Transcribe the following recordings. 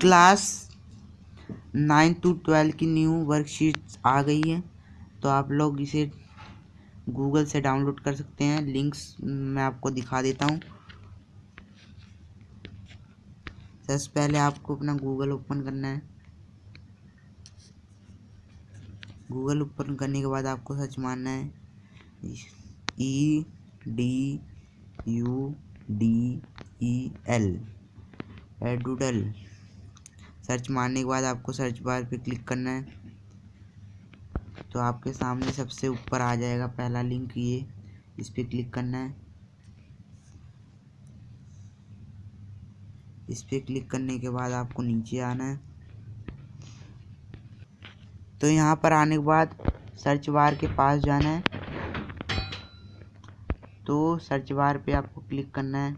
Class nine to twelve की new worksheet आ गई है तो आप लोग इसे गूगल से डाउनलोड कर सकते हैं। लिंक्स मैं आपको दिखा देता हूँ। सबसे पहले आपको अपना गूगल ओपन करना है। गूगल ओपन करने के बाद आपको सर्च मारना है। E, D, U, D, E, L. Edudel search मारने के बाद आपको सर्च बार पे क्लिक करना है। तो आपके सामने सबसे ऊपर आ जाएगा पहला लिंक ये, इस पर क्लिक करना है। इस पर क्लिक करने के बाद आपको नीचे आना है। तो यहाँ पर आने के बाद सर्च बार के पास जाना है। तो सर्च बार पे आपको क्लिक करना है।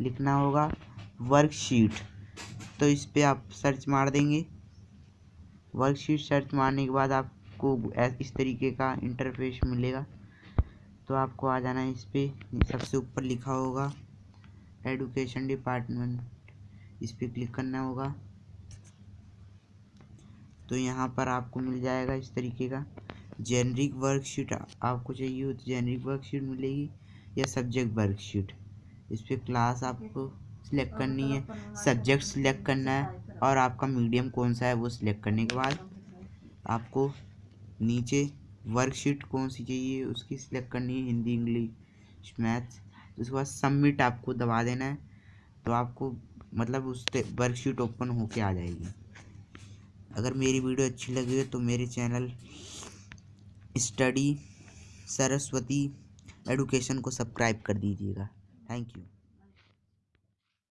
लिखना होगा वर्कशीट तो इस पर आप सर्च मार देंगे। वर्कशीट सर्च मारने के बाद आपको इस तरीके का इंटरफेस मिलेगा। तो आपको आ जाना है इस पर सबसे ऊपर लिखा होगा एडुकेशन डिपार्टमेंट इस पर क्लिक करना होगा। तो यहाँ पर आपको मिल जाएगा इस तरीके का। जेनरिक वर्कशीट आपको चाहिए हो तो जेनरिक वर्कशीट मिलेगी या सब्जेक्ट वर्कशीट इस पर क्लास आपको सिलेक्ट करनी है। सब्जेक्ट सिलेक्ट करना है और आपका मीडियम कौन सा है वो सिलेक्ट करने के बाद आपको नीचे वर्कशीट कौन सी चाहिए उसकी सिलेक्ट करनी है हिंदी इंग्लिश मैथ्स उसके बाद सबमिट आपको दबा देना है तो आपको मतलब उस वर्कशीट ओपन होके आ जाएगी। अगर मेरी वीडियो अच्छी लगी हो तो मेरे चैनल स्टडी सरस्वती एडुकेशन को सब्सक्राइब कर दीजिएगा। Thank you